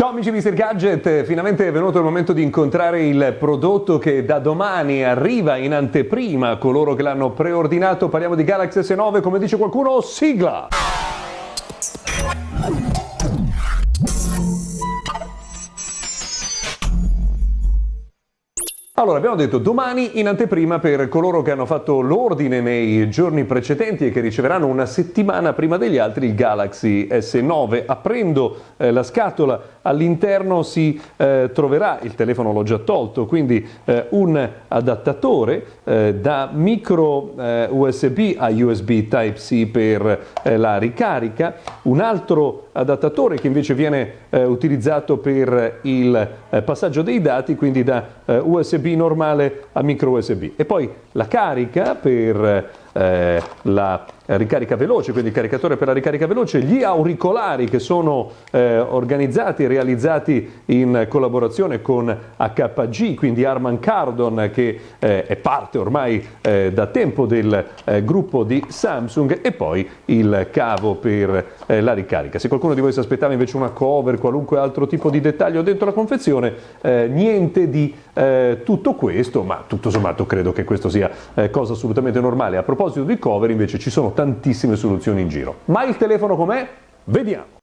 Ciao amici Mr. Gadget, finalmente è venuto il momento di incontrare il prodotto che da domani arriva in anteprima coloro che l'hanno preordinato. Parliamo di Galaxy S9, come dice qualcuno, sigla! Allora, abbiamo detto domani in anteprima per coloro che hanno fatto l'ordine nei giorni precedenti e che riceveranno una settimana prima degli altri il Galaxy S9. Aprendo eh, la scatola all'interno si eh, troverà, il telefono l'ho già tolto, quindi eh, un adattatore eh, da micro eh, USB a USB Type-C per eh, la ricarica, un altro adattatore che invece viene utilizzato per il passaggio dei dati, quindi da USB normale a micro USB e poi la carica per eh, la ricarica veloce, quindi caricatore per la ricarica veloce, gli auricolari che sono eh, organizzati e realizzati in collaborazione con HG, quindi Arman Cardon che eh, è parte ormai eh, da tempo del eh, gruppo di Samsung e poi il cavo per eh, la ricarica. Se qualcuno di voi si aspettava invece una cover, qualunque altro tipo di dettaglio dentro la confezione, niente di tutto questo, ma tutto sommato credo che questo sia cosa assolutamente normale. A proposito di cover invece ci sono tantissime soluzioni in giro. Ma il telefono com'è? Vediamo.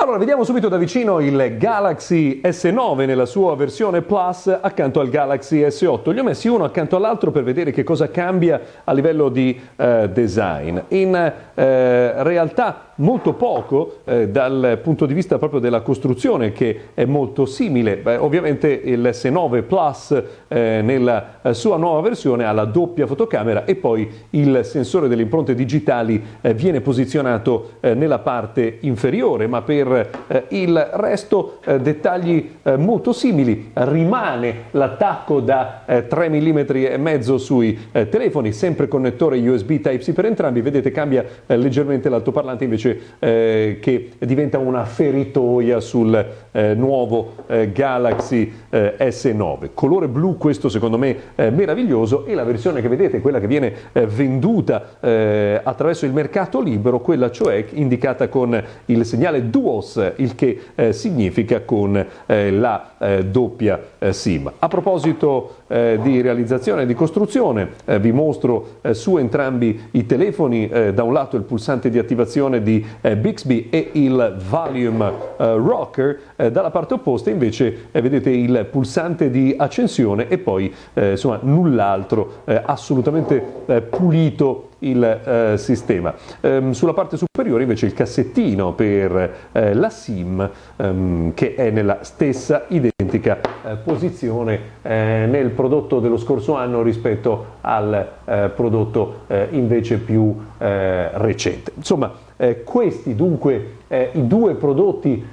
Allora, vediamo subito da vicino il Galaxy S9 nella sua versione Plus accanto al Galaxy S8. Li ho messi uno accanto all'altro per vedere che cosa cambia a livello di eh, design. In eh, realtà molto poco eh, dal punto di vista proprio della costruzione che è molto simile. Beh, ovviamente il S9 Plus eh, nella eh, sua nuova versione ha la doppia fotocamera e poi il sensore delle impronte digitali eh, viene posizionato eh, nella parte inferiore, ma per eh, il resto dettagli molto simili. Rimane l'attacco da 3 mm e mezzo sui telefoni, sempre connettore USB Type-C per entrambi, vedete cambia leggermente l'altoparlante invece invece eh, che diventa una feritoia sul eh, nuovo eh, Galaxy eh, S9. Colore blu questo secondo me meraviglioso e la versione che vedete, quella che viene venduta attraverso il mercato libero, quella cioè indicata con il segnale DUOS, il che significa con la doppia SIM. A proposito di realizzazione e di costruzione, vi mostro su entrambi i telefoni, da un lato il pulsante di attivazione di eh, Bixby e il Volume eh, Rocker, eh, dalla parte opposta invece eh, vedete il pulsante di accensione e poi eh, insomma null'altro, eh, assolutamente pulito il eh, sistema. Ehm, sulla parte superiore invece il cassettino per eh, la SIM ehm, che è nella stessa identica eh, posizione eh, nel prodotto dello scorso anno rispetto al eh, prodotto invece più recente. Insomma, questi dunque i due prodotti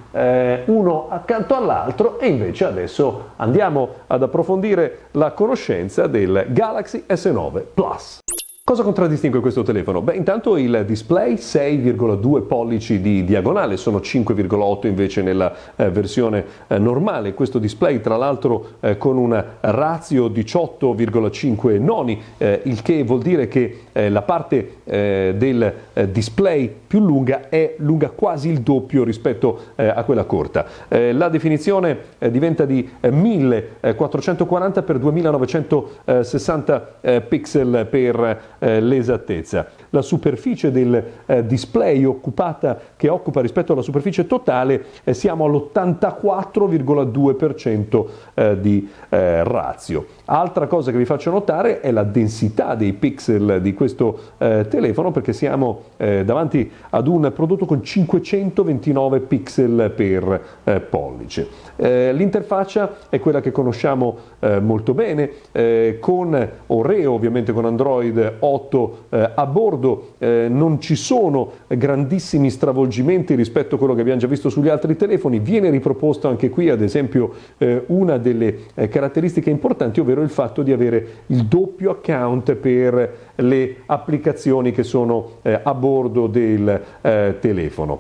uno accanto all'altro e invece adesso andiamo ad approfondire la conoscenza del Galaxy S9 Plus. Cosa contraddistingue questo telefono? Beh, intanto il display 6,2 pollici di diagonale, sono 5,8 invece nella eh, versione eh, normale. Questo display tra l'altro eh, con una ratio 18,5 noni, eh, il che vuol dire che eh, la parte eh, del display più lunga è lunga quasi il doppio rispetto a quella corta. la definizione diventa di 1440 x 2960 pixel per eh, l'esattezza. La superficie del eh, display occupata, che occupa rispetto alla superficie totale, eh, siamo all'84,2% eh, di eh, razio. Altra cosa che vi faccio notare è la densità dei pixel di questo eh, telefono perché siamo davanti ad un prodotto con 529 pixel per pollice. l'interfaccia è quella che conosciamo molto bene con Oreo ovviamente con Android 8 eh, a bordo eh, non ci sono grandissimi stravolgimenti rispetto a quello che abbiamo già visto sugli altri telefoni, viene riproposto anche qui ad esempio eh, una delle eh, caratteristiche importanti, ovvero il fatto di avere il doppio account per le applicazioni che sono eh, a bordo del eh, telefono.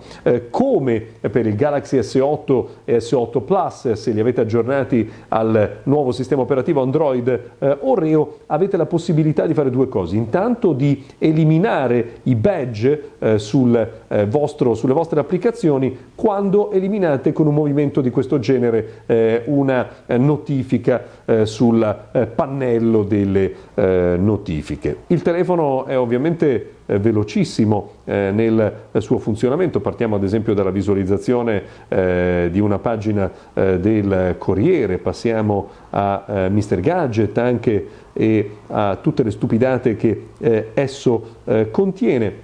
come per il Galaxy S8 e S8 Plus, se li avete aggiornati al nuovo sistema operativo Android Oreo, avete la possibilità di fare due cose. Intanto di eliminare eliminare i badge eh, sul, eh, vostro, sulle vostre applicazioni quando eliminate con un movimento di questo genere eh, una eh, notifica eh, sul pannello delle notifiche. Il telefono è ovviamente eh, velocissimo eh, nel suo funzionamento. Partiamo ad esempio dalla visualizzazione eh, di una pagina eh, del Corriere, passiamo a eh, Mr. Gadget anche e a tutte le stupidate che esso contiene.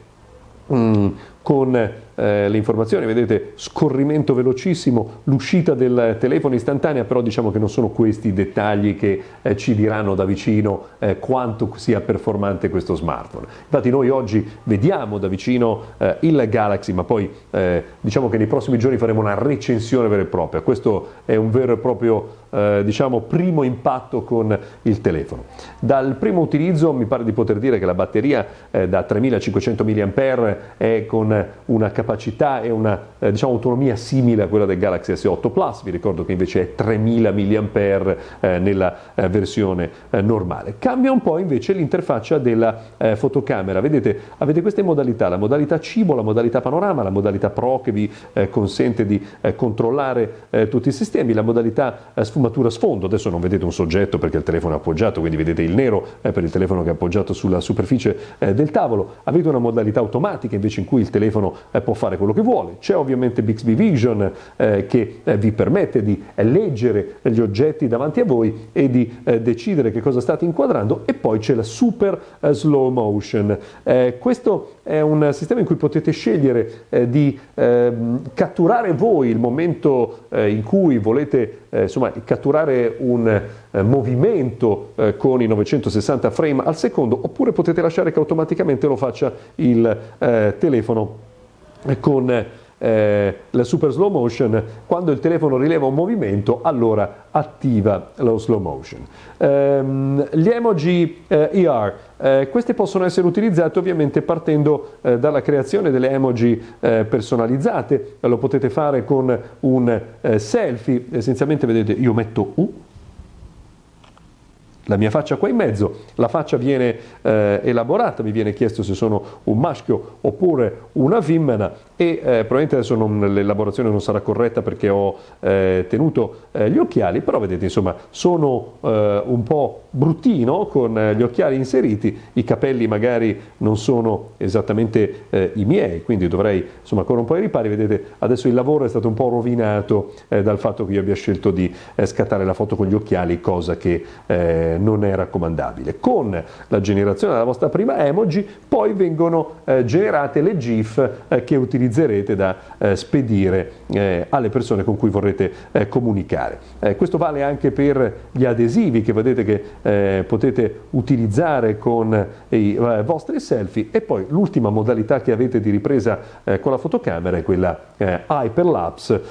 Mm, con eh, le informazioni, vedete scorrimento velocissimo, l'uscita del telefono istantanea, però diciamo che non sono questi i dettagli che eh, ci diranno da vicino eh, quanto sia performante questo smartphone. Infatti noi oggi vediamo da vicino eh, il Galaxy, ma poi eh, diciamo che nei prossimi giorni faremo una recensione vera e propria, questo è un vero e proprio eh, diciamo, primo impatto con il telefono. Dal primo utilizzo mi pare di poter dire che la batteria da 3500 mAh è con una capacità e una eh, diciamo, autonomia simile a quella del Galaxy S8 Plus, vi ricordo che invece è 3000 mAh eh, nella eh, versione eh, normale. Cambia un po' invece l'interfaccia della eh, fotocamera, vedete avete queste modalità, la modalità cibo, la modalità panorama, la modalità Pro che vi eh, consente di controllare tutti i sistemi, la modalità sfumatura sfondo, adesso non vedete un soggetto perché il telefono è appoggiato, quindi vedete il nero per il telefono che è appoggiato sulla superficie del tavolo, avete una modalità automatica invece in cui il telefono eh, può fare quello che vuole. C'è ovviamente Bixby Vision eh, che eh, vi permette di leggere gli oggetti davanti a voi e di decidere che cosa state inquadrando e poi c'è la super slow motion. questo è un sistema in cui potete scegliere di ehm, catturare voi il momento in cui volete insomma, catturare un movimento con i 960 frame al secondo oppure potete lasciare che automaticamente lo faccia il telefono con eh, la super slow motion, quando il telefono rileva un movimento, allora attiva lo slow motion. Um, gli emoji eh, ER, eh, questi possono essere utilizzati ovviamente partendo eh, dalla creazione delle emoji eh, personalizzate, lo potete fare con un eh, selfie, essenzialmente vedete io metto U, la mia faccia qua in mezzo, la faccia viene eh, elaborata, mi viene chiesto se sono un maschio oppure una femmina e eh, probabilmente adesso l'elaborazione non sarà corretta perché ho eh, tenuto eh, gli occhiali, però vedete insomma sono eh, un po' bruttino con eh, gli occhiali inseriti, i capelli magari non sono esattamente i miei, quindi dovrei insomma ancora un po' ai ripari, vedete adesso il lavoro è stato un po' rovinato dal fatto che io abbia scelto di scattare la foto con gli occhiali, cosa che non è raccomandabile. Con la generazione della vostra prima emoji poi vengono eh, generate le GIF eh, che utilizzerete da eh, spedire eh, alle persone con cui vorrete eh, comunicare. Eh, questo vale anche per gli adesivi che vedete che potete utilizzare con i vostri selfie e poi l'ultima modalità che avete di ripresa con la fotocamera è quella hyperlapse,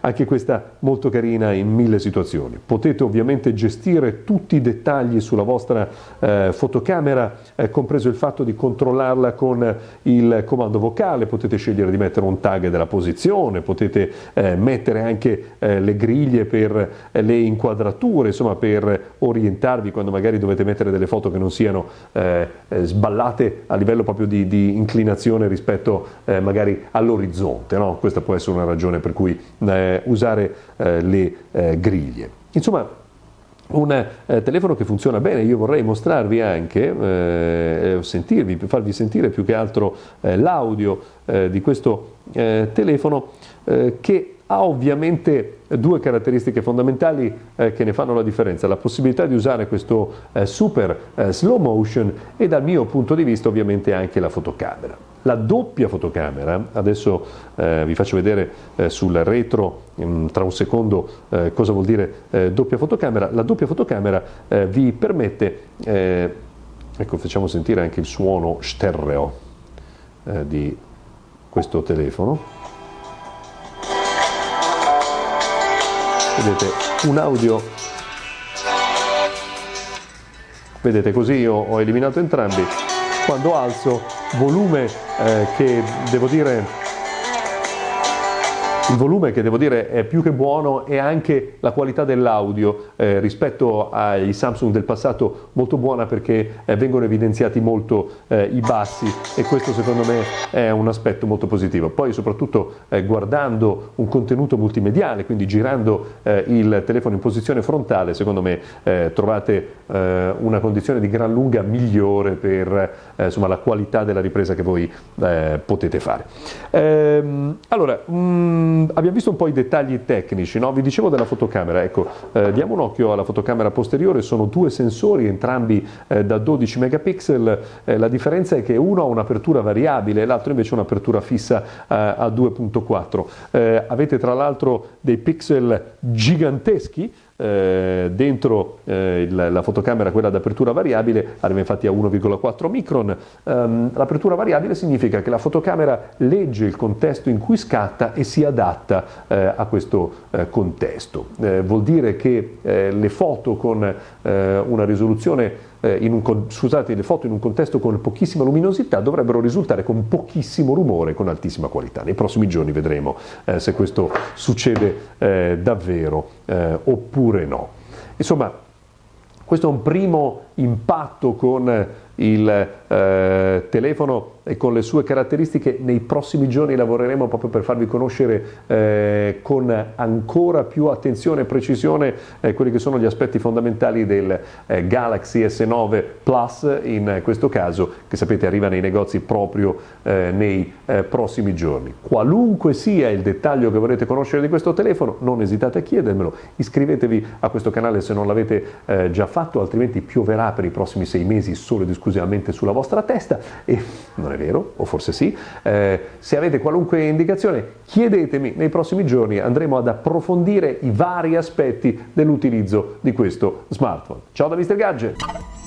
anche questa molto carina in mille situazioni. Potete ovviamente gestire tutti i dettagli sulla vostra eh, fotocamera, eh, compreso il fatto di controllarla con il comando vocale, potete scegliere di mettere un tag della posizione, potete eh, mettere anche eh, le griglie per eh, le inquadrature, insomma per orientarvi quando magari dovete mettere delle foto che non siano eh, sballate a livello proprio di, di inclinazione rispetto magari all'orizzonte. No? Questa può essere una ragione per cui usare le griglie. Insomma, un eh, telefono che funziona bene, io vorrei mostrarvi anche, eh, sentirvi, farvi sentire più che altro eh, l'audio eh, di questo eh, telefono eh, che ha ovviamente due caratteristiche fondamentali eh, che ne fanno la differenza, la possibilità di usare questo eh, super eh, slow motion e dal mio punto di vista ovviamente anche la fotocamera. La doppia fotocamera, adesso eh, vi faccio vedere eh, sul retro um, tra un secondo eh, cosa vuol dire doppia fotocamera, la doppia fotocamera vi permette, ecco facciamo sentire anche il suono stereo di questo telefono, vedete un audio. Vedete così io ho eliminato entrambi. Quando alzo volume eh, che devo dire il volume che devo dire è più che buono e anche la qualità dell'audio eh, rispetto ai Samsung del passato molto buona perché eh, vengono evidenziati molto eh, i bassi e questo secondo me è un aspetto molto positivo. Poi soprattutto eh, guardando un contenuto multimediale, quindi girando eh, il telefono in posizione frontale, secondo me eh, trovate una condizione di gran lunga migliore per insomma, la qualità della ripresa che voi potete fare. Ehm, allora, mh, mm, abbiamo visto un po' i dettagli tecnici, no? vi dicevo della fotocamera, ecco, eh, diamo un occhio alla fotocamera posteriore, sono due sensori, entrambi eh, da 12 megapixel, eh, la differenza è che uno ha un'apertura variabile, l'altro invece un'apertura fissa eh, a 2.4. Eh, avete tra l'altro dei pixel giganteschi, eh, dentro eh, il, la fotocamera, quella d'apertura variabile, arriva infatti a 1,4 micron. Um, l'apertura variabile significa che la fotocamera legge il contesto in cui scatta e si adatta eh, a questo eh, contesto. Eh, vuol dire che eh, le foto con risoluzione eh, un, scusate, le foto in un contesto con pochissima luminosità dovrebbero risultare con pochissimo rumore, con altissima qualità. Nei prossimi giorni vedremo eh, se questo succede eh, davvero eh, oppure no. Insomma, questo è un primo impatto con il eh, telefono con le sue caratteristiche nei prossimi giorni lavoreremo proprio per farvi conoscere eh, con ancora più attenzione e precisione eh, quelli che sono gli aspetti fondamentali del eh, Galaxy S9 Plus in questo caso che sapete arriva nei negozi proprio eh, nei eh, prossimi giorni. Qualunque sia il dettaglio che vorrete conoscere di questo telefono non esitate a chiedermelo, iscrivetevi a questo canale se non l'avete già fatto altrimenti pioverà per i prossimi sei mesi solo ed esclusivamente sulla vostra testa e non è vero, o forse sì. Eh, se avete qualunque indicazione chiedetemi, nei prossimi giorni andremo ad approfondire i vari aspetti dell'utilizzo di questo smartphone. Ciao da Mr. Gadget!